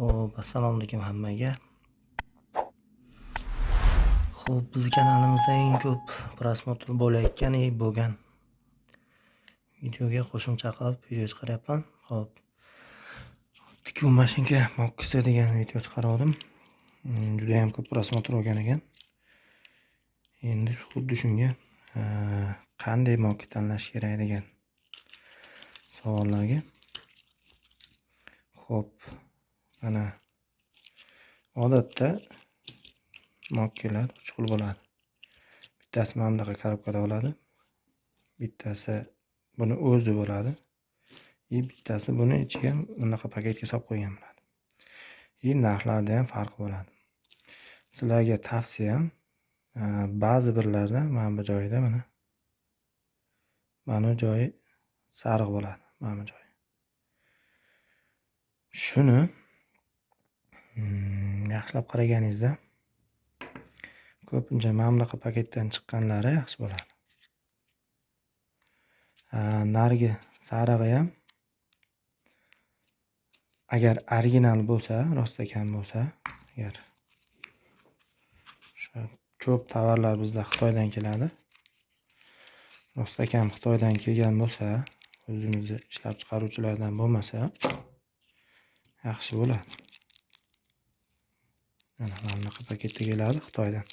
Xo'p, assalomu alaykum hammaga. Xo'p, bizni kanalimizda eng ko'p prosmotr bo'layotgan bo'lgan videoga qo'shimcha qilib video chiqaryapman. Xo'p. Tikuv mashinka mokkisi degan video chiqargandim. Juda ham ko'p prosmotr olgan ekan. Endi xuddi shunga qanday mokka tanlash kerak degan savollarga Xo'p, mana odatda mokkalar uch xil bo'ladi. Bittasi mana bunaqa korobkada bo'ladi. Bittasi buni o'zi bo'ladi. И bittasi buni ichiga bunaqa paketga solib qo'ygan bo'ladi. И narxlarida ham farq bo'ladi. Sizlarga tavsiyam e, ba'zi birlarda mana bu joyida mana mana bu joyi sariq bo'ladi, mana bu joyi. Shuni yaxshilab qaraganingizda ko'pincha mana bunaqa paketdan chiqqanlari yaxshi bo'ladi. Narigi sarig'i ham agar original bo'lsa, rostakam bo'lsa, agar o'sha ko'p tovarlar bizda Xitoydan keladi. Rostakam Xitoydan kelgan bo'lsa, o'zimizni ishlab chiqaruvchilardan bo'lmasa yaxshi bo'ladi. Mana mana bunaqa paketda keladi Xitoydan.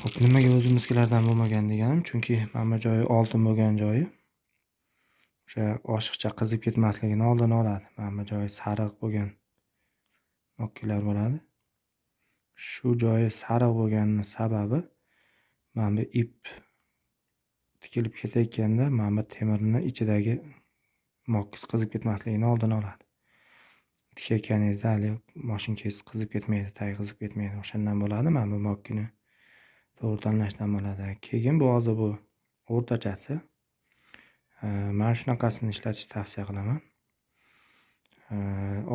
ho'p nimaga o'zimiznikilardan bo'lmagan deganim, chunki mana bu joyi oltin bo'lgan joyi o'sha oshiqcha qizib ketmasligini oldini oladi. Mana bu joyi sariq bo'lgan mokkalar bo'ladi. Shu joyi sariq bo'lganini sababi mana bu ip tikilib ketayotganda mana bu temirni ichidagi mokis qizib ketmasligini oldini oladi. Tikayotganingizda hali moshinkangiz qizib ketmaydi, tagi qizib ketmaydi. O'shandan bo'ladi mana bu mokkani to'g'ri tanlashdan bo'ladi. Keyin bu hozir bu o'rtachasi. Mana shunaqasini ishlatishni tavsiya qilaman.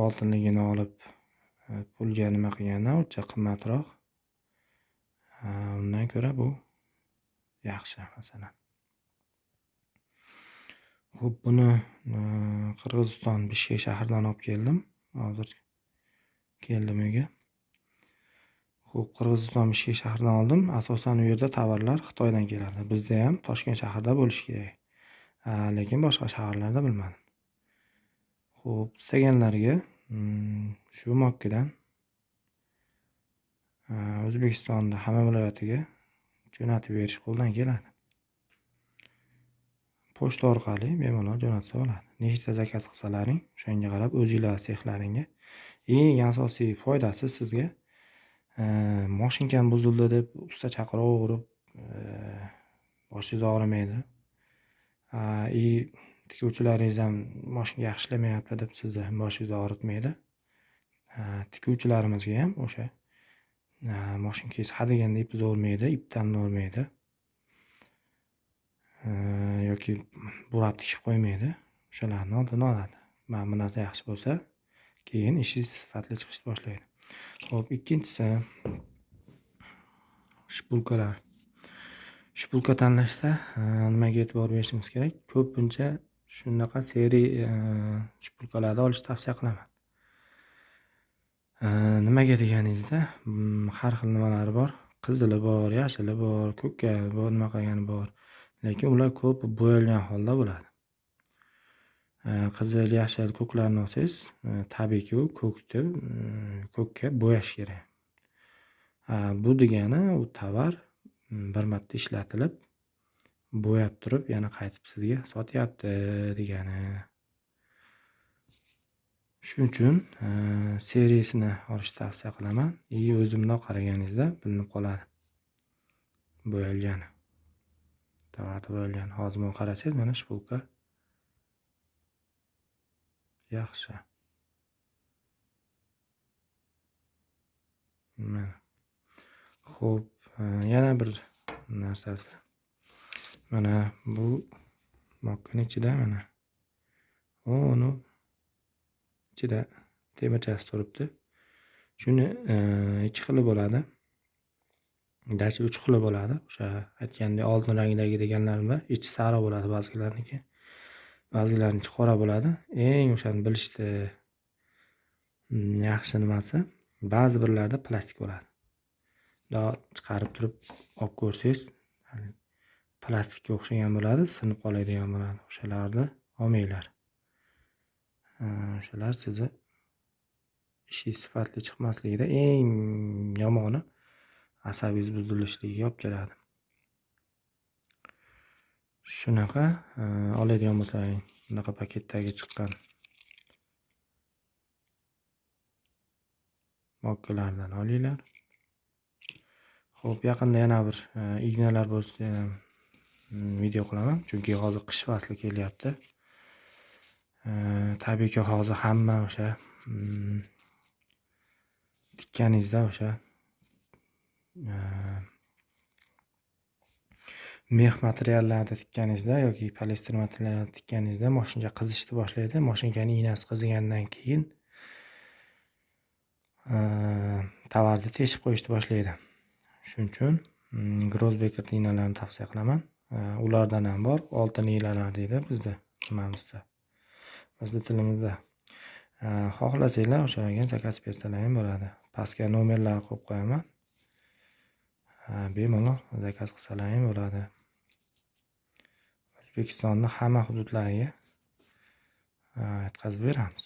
Oltinligini olib e, pulga nima qilgandan uncha qimmatroq. Undan ko'ra bu yaxshi masalan. ho'p buni e, Qirg'iziston Bishkek shahridan olib keldim. Hozir keldim uyga. Xo'p, Qirg'iziston Bishkek shahridan oldim. Asosan u yerda tovarlar Xitoydan keladi. Bizda ham Toshkent shahrida bo'lishi kerak. Lekin boshqa shaharlarda bilmadim. Xo'p, istaganlarga hmm, shu mokkadan o'zbekistonni hamma viloyatiga jo'natib berish qo'ldan keladi. Pochta orqali bemalol jo'natsa bo'ladi. Nechta zakaz qilsalaring, o'shanga qarab o'zinglar sexlaringga eng asosiy foydasi sizga e, moshinkam buzildi deb usta chaqiraverib e, boshingiz og'rimaydi. И tikuvchilaringiz ham moshinka yaxshi ishlamayapti deb sizni boshingizni og'ritmaydi. Tikuvchilarimizga ham o'sha e, moshinkangiz hadeganda ip uzavermaydi, ipdan olmaydi. Yoki burab tikib qo'ymaydi. O'shalarni oldini oladi. Mana bu narsa yaxshi bo'lsa, keyin ishingiz sifatli chiqishni boshlaydi. Xo'p, ikkinchisi shpulkalar. Shpulka tanlashda nimaga e'tibor berishimiz kerak? Ko'pincha shunaqa seriya e, shpulkalarni olishni tavsiya qilaman. Nimaga deganingizda, har xil nimalari bor. Qizili bor, yashili bor, ko'kka bor, nima qilgani bor. Lekin ular ko'p bo'yalgan holda bo'ladi. Qizil, yashil, ko'klarni olsangiz, e, tabiiyki u ko'kni mm, ko'kka bo'yash kerak. Bu degani u tovar mm, bir marta ishlatilib, bo'yab turib, yana qaytib sizga sotyapti degani. Shuning uchun e, seriyasini olishni tavsiya qilaman. И o'zimdan qaraganingizda bilinib qoladi. Bo'yalgani. Tovarda bo'lgan Hozir buni qarasangiz, mana shpulka yaxshi. Mana. Xo'p, e, yana bir narsasi. Mana bu mokkani ichida mana uni ichida temirchasi turibdi. Shuni e, ikki xili bo'ladi. Garchi uch xili bo'ladi. O'sha aytgandek oltin rangdagi deganlarim bor. Ichi sariq bo'ladi ba'zilarniki. Ba'zilarniki qora bo'ladi. Eng o'shani bilishni yaxshi nimasi ba'zi birlarda plastik bo'ladi bundoq chiqarib turib olib ko'rsangiz plastikka o'xshagan bo'ladi sinib qoladigan bo'ladi o'shalarni olmanglar o'shalar sizni ishingiz sifatli chiqmasligida eng yomoni asabingiz buzilishligiga olib keladi. Shunaqa e, oladigan bo'lsang bunaqa paketdagi chiqqan mokkalardan olinglar. Ho'p yaqinda yana bir e, ignalar bo'lsa e, video qilaman chunki hozir qish fasli kelyapti. Tabiiyki hozir hamma o'sha tikkaningizda o'sha mex materiallarni tikkaningizda yoki poliester materiallarni tikkaningizda moshinka qizishni boshlaydi. Moshinkani iynasi qizigandan keyin tovarni teshib qo'yishni boshlaydi. Shuning uchun mm, grozbeker ignalarni tavsiya qilaman. Ulardan ham bor. Oltin ignalar deydi bizda nimamizda? Bizni tilimizda. Xohlasanglar o'shalarga zakaz bersalar ham bo'ladi. Pastga nomerlarni qo'yib qo'yaman. Bemalol. Zakaz qilsalar ham bo'ladi? O'zbekistonni hamma hududlariga yetkazib beramiz.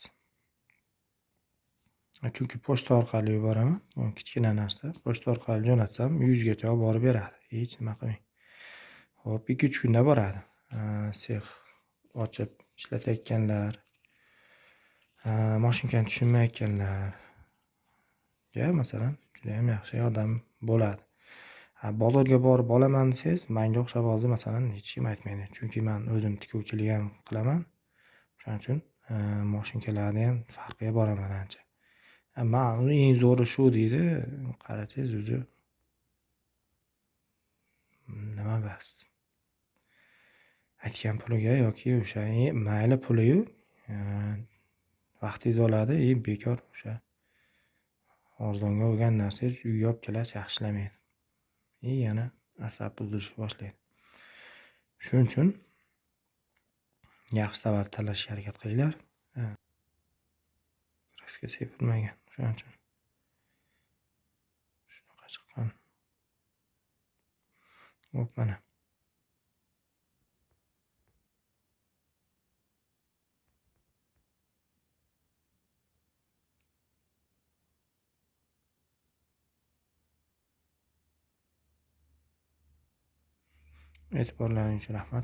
Chunki pochta orqali yuboraman. Kichkina narsa. Pochta orqali jo'natsam yuzgacha olib borib beradi. Hech nima qilmang. Ho'p ikki uch kunda boradi. Sex ochib ishlatayotganlar moshinkani tushunmayotganlarga masalan judayam yaxshi yordam bo'ladi. Bozorga borib olaman desangiz manga o'xshab hozir masalan hech kim aytmaydi. Chunki man o'zim tikuvchilik ham qilaman. Shuning uchun e, moshinkalarni ham farqiga boraman ancha. Man eng zo'ri shu deydi. Qarasangiz o'zi nima bas? Aytgan puliga yoki o'sha e, mayli puliyu e, vaqtingizni oladi и bekor o'sha arzonga olgan narsangiz uyga olib kelasiz yaxshilamaydi и yana asab buzilishni boshlaydi. Shuning uchun yaxshi tovar tanlashga harakat qilinglar. Kraska sepilmagan. Shuning uchun shunaqa chiqqan. Hop mana. اعتبر لها إن شاء الله